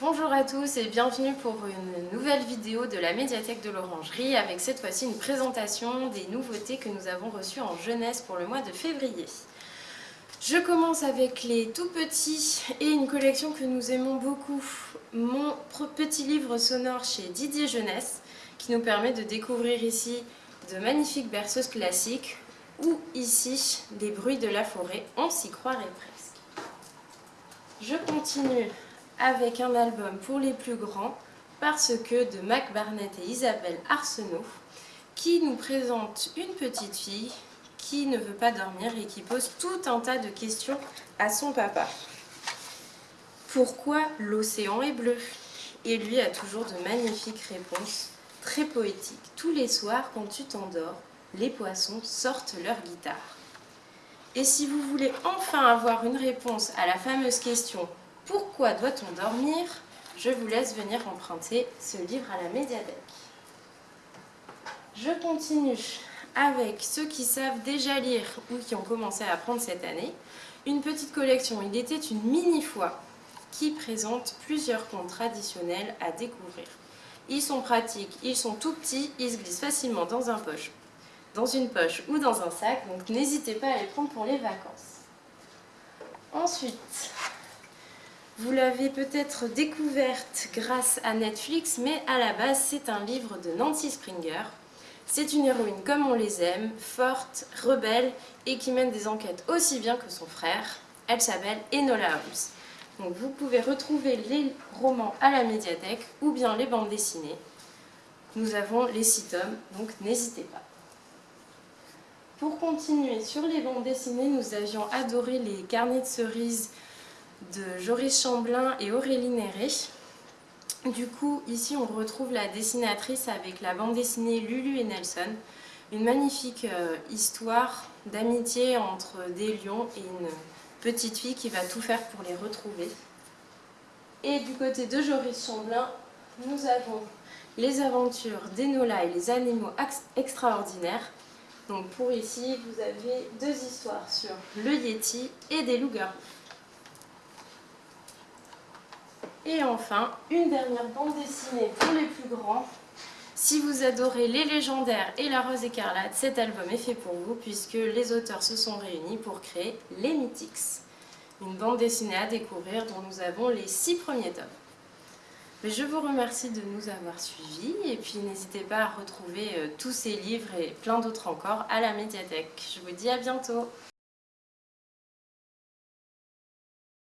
Bonjour à tous et bienvenue pour une nouvelle vidéo de la médiathèque de l'Orangerie avec cette fois-ci une présentation des nouveautés que nous avons reçues en jeunesse pour le mois de février. Je commence avec les tout petits et une collection que nous aimons beaucoup, mon petit livre sonore chez Didier Jeunesse qui nous permet de découvrir ici de magnifiques berceuses classiques ou ici des bruits de la forêt, on s'y croirait presque. Je continue avec un album pour les plus grands parce que de Mac Barnett et Isabelle Arsenault qui nous présente une petite fille qui ne veut pas dormir et qui pose tout un tas de questions à son papa. Pourquoi l'océan est bleu? Et lui a toujours de magnifiques réponses, très poétiques. Tous les soirs, quand tu t'endors, les poissons sortent leur guitare. Et si vous voulez enfin avoir une réponse à la fameuse question pourquoi doit-on dormir? Je vous laisse venir emprunter ce livre à la médiathèque. Je continue avec ceux qui savent déjà lire ou qui ont commencé à apprendre cette année. Une petite collection, il était une mini-foi qui présente plusieurs contes traditionnels à découvrir. Ils sont pratiques, ils sont tout petits, ils se glissent facilement dans un poche, dans une poche ou dans un sac, donc n'hésitez pas à les prendre pour les vacances. Ensuite, vous l'avez peut-être découverte grâce à Netflix, mais à la base, c'est un livre de Nancy Springer. C'est une héroïne comme on les aime, forte, rebelle et qui mène des enquêtes aussi bien que son frère. Elle s'appelle Enola Holmes. Donc vous pouvez retrouver les romans à la médiathèque ou bien les bandes dessinées. Nous avons les six tomes, donc n'hésitez pas. Pour continuer sur les bandes dessinées, nous avions adoré les carnets de cerises de Joris Chamblin et Aurélie Néré. Du coup, ici on retrouve la dessinatrice avec la bande dessinée Lulu et Nelson. Une magnifique euh, histoire d'amitié entre des lions et une petite fille qui va tout faire pour les retrouver. Et du côté de Joris Chamblin, nous avons les aventures d'Enola et les animaux extraordinaires. Donc pour ici, vous avez deux histoires sur le Yeti et des loups-garous. Et enfin, une dernière bande dessinée pour les plus grands. Si vous adorez les légendaires et la rose écarlate, cet album est fait pour vous puisque les auteurs se sont réunis pour créer les Mythics. Une bande dessinée à découvrir dont nous avons les six premiers tomes. Mais je vous remercie de nous avoir suivis et puis n'hésitez pas à retrouver euh, tous ces livres et plein d'autres encore à la médiathèque. Je vous dis à bientôt